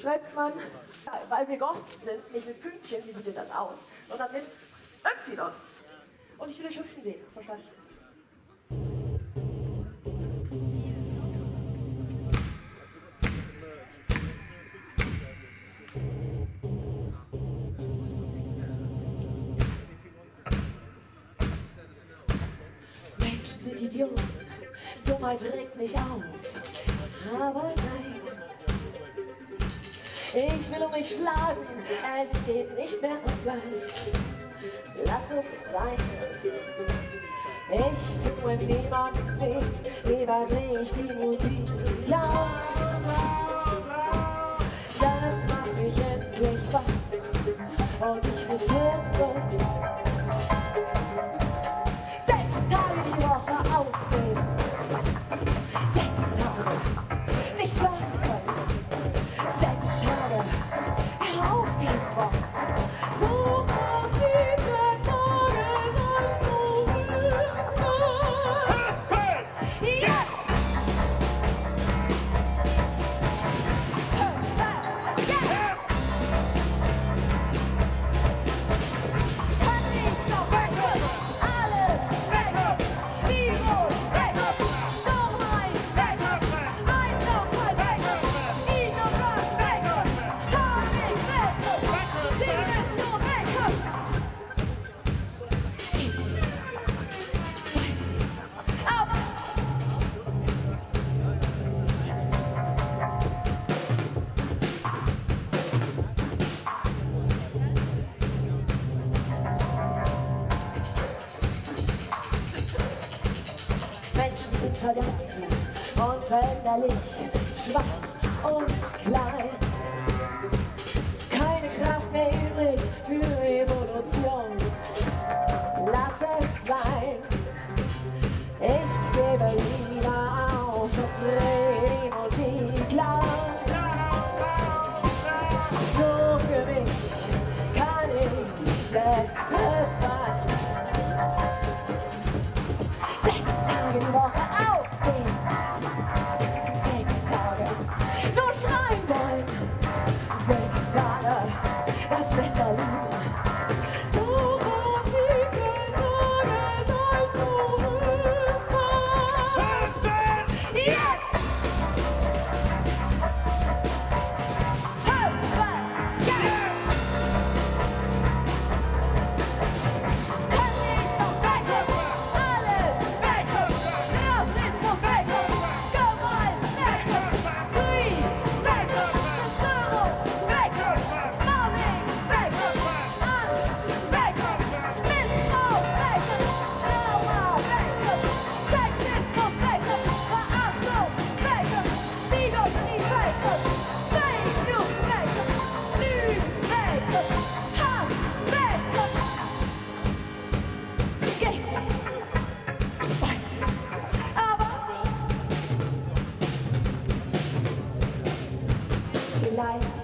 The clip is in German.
schreibt man, weil wir Gott sind, nicht mit Pünktchen, wie sieht denn das aus, sondern mit Y. Und ich will euch hüpfen sehen, verstanden? Menschen sind Idioten, Dummheit regt mich auf, aber nein. Ich will um mich schlagen, es geht nicht mehr anders. Lass es sein. Ich tue niemandem weh, lieber dreh ich die Musik laut. Das macht mich endlich wach und ich muss Hilfe. sind verdammt und veränderlich, schwach und klein. Keine Kraft mehr übrig für Evolution. Lass es sein, ich gebe Liebe. Woche auf den sechs Tage. Nur schreien wollen sechs Tage das Messer lieben. は。